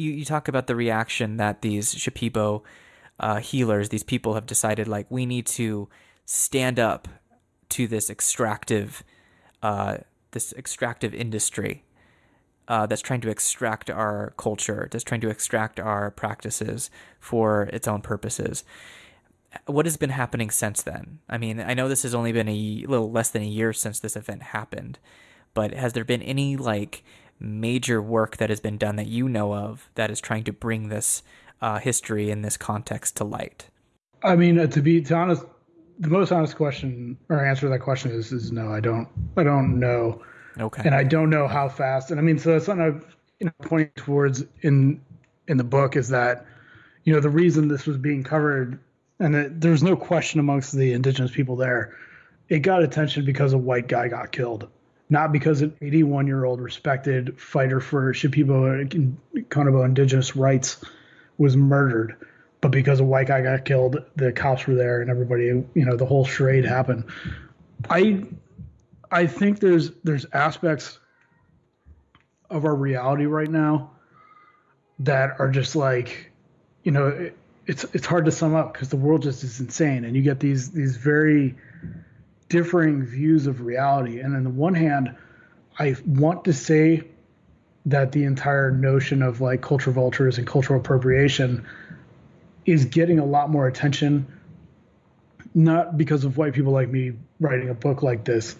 you, you talk about the reaction that these Shipibo uh, healers, these people have decided like we need to stand up to this extractive, uh, this extractive industry uh, that's trying to extract our culture, that's trying to extract our practices for its own purposes. What has been happening since then? I mean, I know this has only been a little less than a year since this event happened, but has there been any like major work that has been done that you know of that is trying to bring this uh, history in this context to light? I mean, uh, to be to honest, the most honest question or answer to that question is is no. I don't. I don't know. Okay. And I don't know how fast. And I mean, so that's something I've you know pointing towards in in the book is that you know the reason this was being covered and it, there's no question amongst the indigenous people there it got attention because a white guy got killed not because an 81 year old respected fighter for Shipibo and Konibo indigenous rights was murdered, but because a white guy got killed, the cops were there and everybody, you know, the whole charade happened. I, I think there's there's aspects of our reality right now that are just like, you know, it, it's it's hard to sum up because the world just is insane, and you get these these very differing views of reality. And on the one hand, I want to say that the entire notion of like culture vultures and cultural appropriation is getting a lot more attention, not because of white people like me writing a book like this,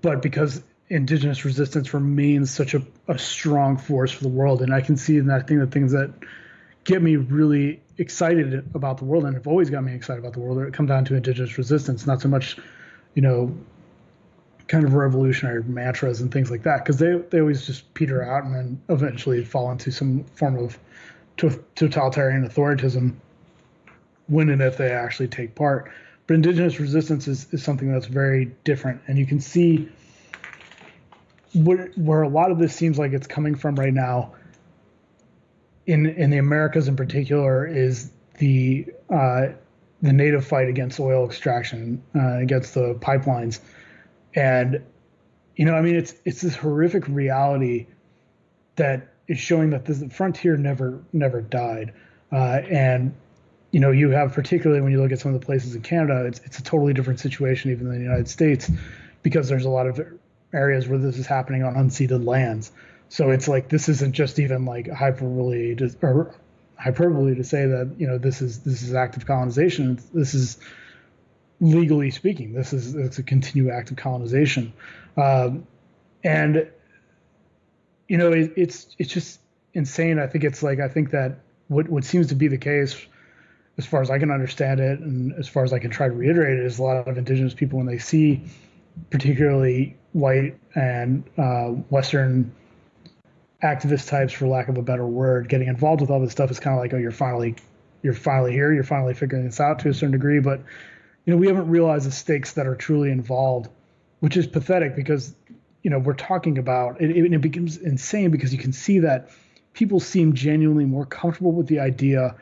but because indigenous resistance remains such a, a strong force for the world. And I can see in that I think the things that get me really excited about the world and have always got me excited about the world it come down to indigenous resistance not so much you know kind of revolutionary mantras and things like that. Because they, they always just peter out and then eventually fall into some form of totalitarian authoritism when and if they actually take part. But indigenous resistance is, is something that's very different. And you can see where, where a lot of this seems like it's coming from right now in in the Americas in particular is the uh, the native fight against oil extraction uh, against the pipelines, and you know I mean it's it's this horrific reality that is showing that the frontier never never died, uh, and you know you have particularly when you look at some of the places in Canada, it's it's a totally different situation even than the United States because there's a lot of areas where this is happening on unceded lands. So it's like this isn't just even like hyperbole to, or hyperbole to say that you know this is this is active colonization. This is legally speaking, this is it's a continued act of colonization, um, and you know it, it's it's just insane. I think it's like I think that what what seems to be the case, as far as I can understand it, and as far as I can try to reiterate it, is a lot of indigenous people when they see, particularly white and uh, Western activist types, for lack of a better word, getting involved with all this stuff is kind of like, oh, you're finally, you're finally here, you're finally figuring this out to a certain degree. But you know, we haven't realized the stakes that are truly involved, which is pathetic because you know we're talking about it, it, it becomes insane because you can see that people seem genuinely more comfortable with the idea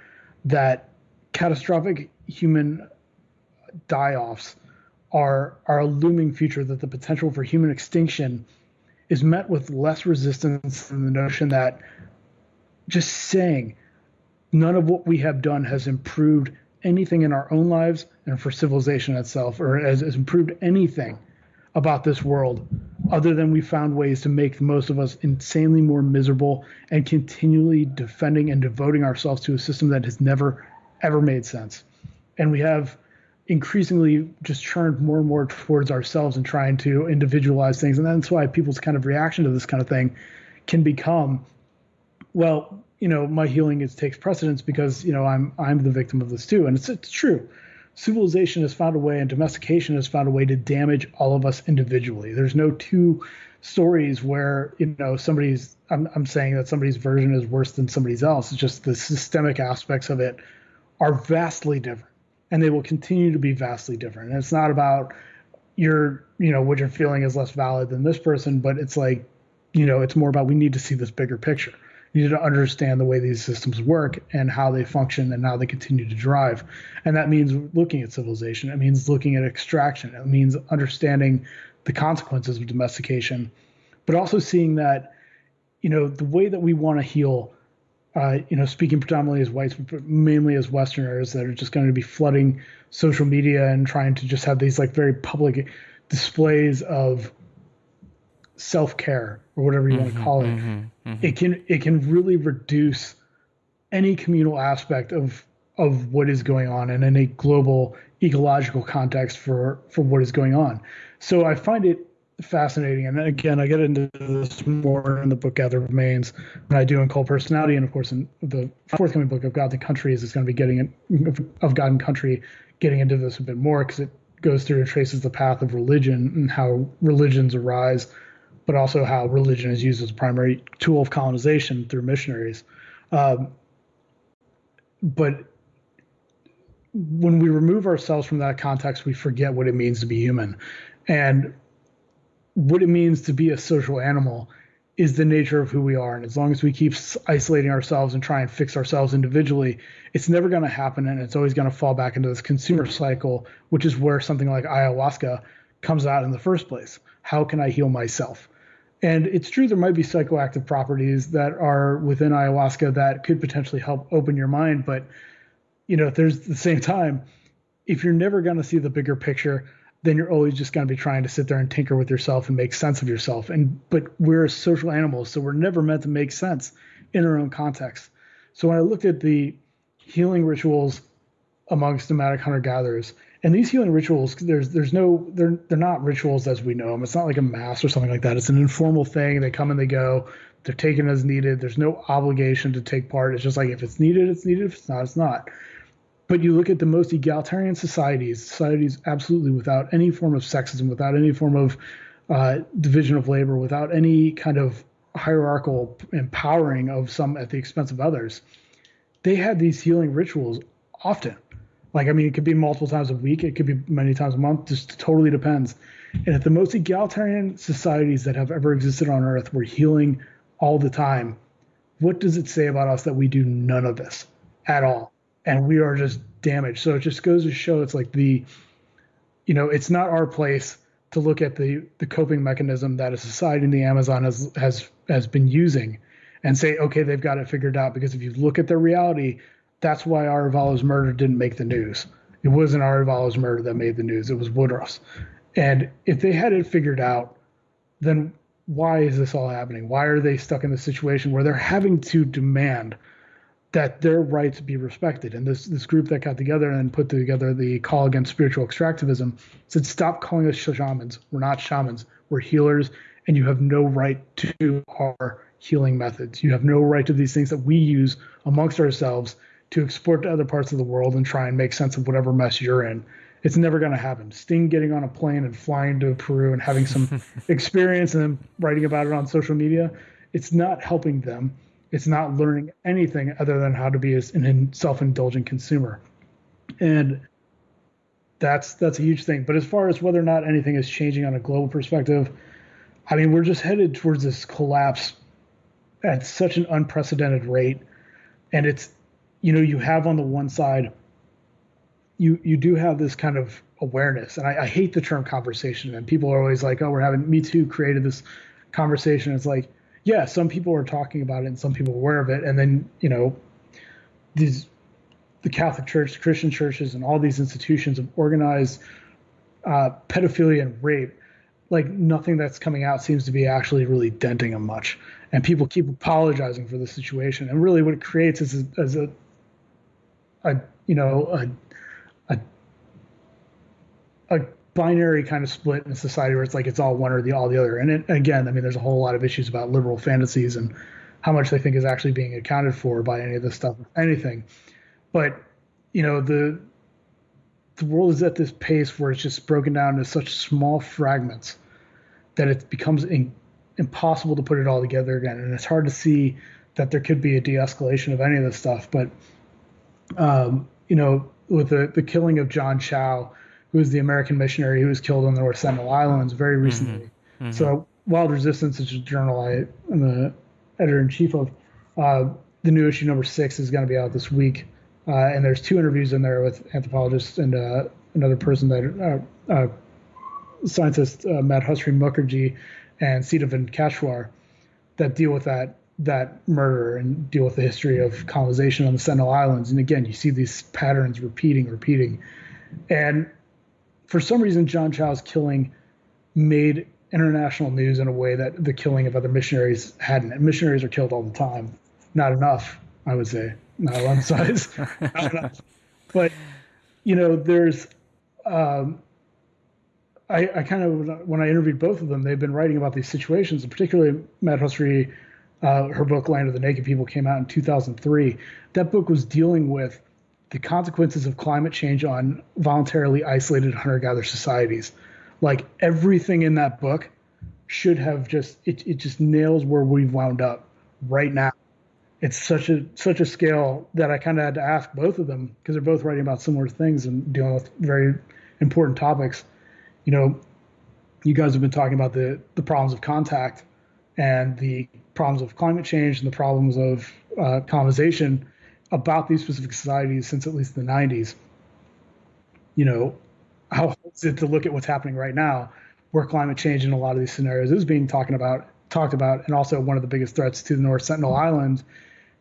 that catastrophic human die-offs are are a looming future that the potential for human extinction is met with less resistance than the notion that just saying none of what we have done has improved anything in our own lives and for civilization itself, or has, has improved anything about this world other than we found ways to make most of us insanely more miserable and continually defending and devoting ourselves to a system that has never ever made sense. And we have increasingly just churned more and more towards ourselves and trying to individualize things. And that's why people's kind of reaction to this kind of thing can become, well, you know, my healing is takes precedence because, you know, I'm I'm the victim of this too. And it's it's true. Civilization has found a way and domestication has found a way to damage all of us individually. There's no two stories where, you know, somebody's I'm I'm saying that somebody's version is worse than somebody's else. It's just the systemic aspects of it are vastly different and they will continue to be vastly different. And it's not about your, you know, what you're feeling is less valid than this person, but it's like, you know, it's more about we need to see this bigger picture. You need to understand the way these systems work and how they function and how they continue to drive. And that means looking at civilization. It means looking at extraction. It means understanding the consequences of domestication, but also seeing that, you know, the way that we want to heal uh, you know, speaking predominantly as whites, but mainly as Westerners that are just going to be flooding social media and trying to just have these like very public displays of self care or whatever you mm-hmm, want to call it. Mm-hmm, mm-hmm. It can it can really reduce any communal aspect of of what is going on and in a global ecological context for for what is going on. So I find it fascinating. And again, I get into this more in the book Gathered Remains than I do in Cult Personality. And of course, in the forthcoming book of God and Countries is going to be getting in, of God and Country, getting into this a bit more because it goes through and traces the path of religion and how religions arise, but also how religion is used as a primary tool of colonization through missionaries. Um, but when we remove ourselves from that context, we forget what it means to be human. And what it means to be a social animal is the nature of who we are. And as long as we keep isolating ourselves and try and fix ourselves individually, it's never going to happen. And it's always going to fall back into this consumer cycle, which is where something like ayahuasca comes out in the first place. How can I heal myself? And it's true, there might be psychoactive properties that are within ayahuasca that could potentially help open your mind. But, you know, there's the same time, if you're never going to see the bigger picture, then you're always just going to be trying to sit there and tinker with yourself and make sense of yourself. And but we're social animals, so we're never meant to make sense in our own context. So when I looked at the healing rituals amongst nomadic hunter gatherers, and these healing rituals, there's there's no they're they're not rituals as we know them. It's not like a mass or something like that. It's an informal thing. They come and they go. They're taken as needed. There's no obligation to take part. It's just like if it's needed, it's needed. If it's not, it's not. But you look at the most egalitarian societies, societies absolutely without any form of sexism, without any form of uh, division of labor, without any kind of hierarchical empowering of some at the expense of others. They had these healing rituals often. Like, I mean, it could be multiple times a week, it could be many times a month, just totally depends. And if the most egalitarian societies that have ever existed on earth were healing all the time, what does it say about us that we do none of this at all? And we are just damaged. So it just goes to show it's like the, you know, it's not our place to look at the the coping mechanism that a society in the Amazon has has has been using, and say, okay, they've got it figured out. Because if you look at their reality, that's why Arevalo's murder didn't make the news. It wasn't Arevalo's murder that made the news. It was Woodroffe's. And if they had it figured out, then why is this all happening? Why are they stuck in the situation where they're having to demand that their rights be respected. And this this group that got together and put together the call against spiritual extractivism said, stop calling us shamans. We're not shamans. We're healers, and you have no right to our healing methods. You have no right to these things that we use amongst ourselves to export to other parts of the world and try and make sense of whatever mess you're in. It's never going to happen. Sting getting on a plane and flying to Peru and having some experience and then writing about it on social media, it's not helping them it's not learning anything other than how to be a self-indulgent consumer. And that's that's a huge thing. But as far as whether or not anything is changing on a global perspective i mean we're just headed towards this collapse at such an unprecedented rate. And it's you know you have on the one side you you do have this kind of awareness. And I, I hate the term conversation and people are always like oh we're having me too created this conversation. It's like yeah, some people are talking about it and some people are aware of it. And then, you know, these the Catholic Church, Christian churches, and all these institutions have organized uh, pedophilia and rape. Like nothing that's coming out seems to be actually really denting them much. And people keep apologizing for the situation. And really, what it creates is a, is a, a you know, a, a, a binary kind of split in society where it's like it's all one or the all the other. And it, again, I mean, there's a whole lot of issues about liberal fantasies and how much they think is actually being accounted for by any of this stuff, anything. But you know, the the world is at this pace where it's just broken down into such small fragments that it becomes in, impossible to put it all together again, and it's hard to see that there could be a de-escalation of any of this stuff. But um, you know, with the the killing of John Chau who was the American missionary who was killed on the North Sentinel Islands very mm-hmm. recently. Mm-hmm. Mm-hmm. So Wild Resistance is a journal I am the editor in chief of. Uh, the new issue number six is going to be out this week, uh, and there's two interviews in there with anthropologists and uh, another person that uh, uh, scientist uh, Madhusree Mukerjee and Sita Venkateswar that deal with that that murder and deal with the history of colonization on the Sentinel Islands. And again, you see these patterns repeating, repeating. And for some reason, John Chau's killing made international news in a way that the killing of other missionaries hadn't. And missionaries are killed all the time. Not enough, I would say. Not one size. not enough. But, you know, there's, um, I, I, kind of, when I interviewed both of them, they've been writing about these situations, and particularly Matt uh, her book Land of the Naked People came out in 2003. That book was dealing with the consequences of climate change on voluntarily isolated hunter-gatherer societies. Like everything in that book should have just it, it just nails where we've wound up right now. It's such a such a scale that I kind of had to ask both of them because they're both writing about similar things and dealing with very important topics. You know, you guys have been talking about the the problems of contact and the problems of climate change and the problems of uh, colonization about these specific societies since at least the 90s. You know, how is it to look at what's happening right now, where climate change in a lot of these scenarios is being talked about, talked about, and also one of the biggest threats to the North Sentinel Island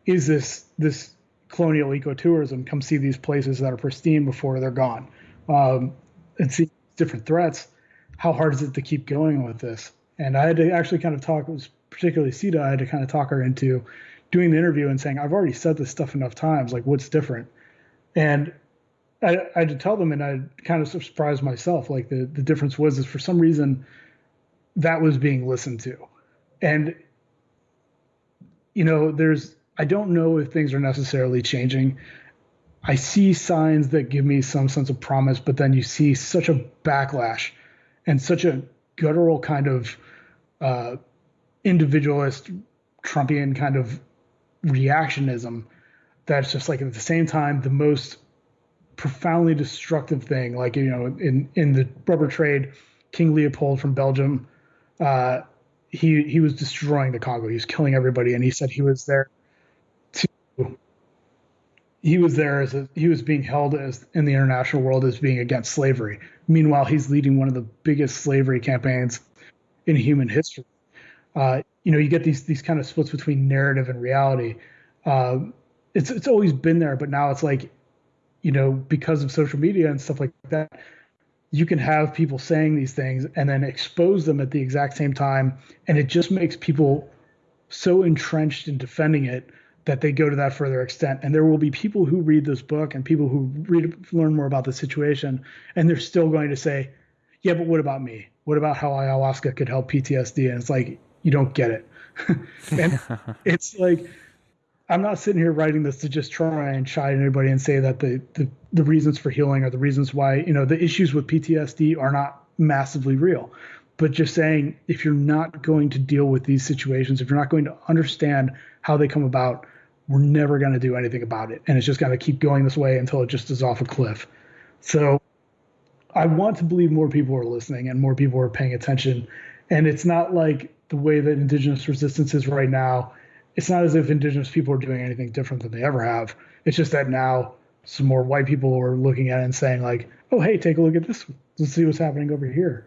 is this this colonial ecotourism. Come see these places that are pristine before they're gone, um, and see different threats. How hard is it to keep going with this? And I had to actually kind of talk, it was particularly Sita, I had to kind of talk her into doing the interview and saying, I've already said this stuff enough times, like what's different? And I, I had to tell them, and I kind of surprised myself. Like the, the difference was is for some reason that was being listened to. And, you know, there's, I don't know if things are necessarily changing. I see signs that give me some sense of promise, but then you see such a backlash and such a guttural kind of uh, individualist Trumpian kind of reactionism that's just like at the same time the most profoundly destructive thing. Like you know, in in the rubber trade, King Leopold from Belgium, uh, he he was destroying the Congo. He was killing everybody, and he said he was there to. He was there as a, he was being held as in the international world as being against slavery. Meanwhile, he's leading one of the biggest slavery campaigns in human history. Uh, you know, you get these these kind of splits between narrative and reality. Uh, it's it's always been there, but now it's like, you know, because of social media and stuff like that, you can have people saying these things and then expose them at the exact same time, and it just makes people so entrenched in defending it that they go to that further extent. And there will be people who read this book and people who read learn more about the situation, and they're still going to say, "Yeah, but what about me? What about how ayahuasca could help PTSD?" And it's like you don't get it. and it's like I'm not sitting here writing this to just try and chide anybody and say that the, the the reasons for healing are the reasons why you know the issues with PTSD are not massively real. But just saying if you're not going to deal with these situations, if you're not going to understand how they come about, we're never going to do anything about it, and it's just going to keep going this way until it just is off a cliff. So I want to believe more people are listening and more people are paying attention, and it's not like the way that indigenous resistance is right now, it's not as if indigenous people are doing anything different than they ever have. It's just that now some more white people are looking at it and saying like, "Oh, hey, take a look at this. Let's see what's happening over here."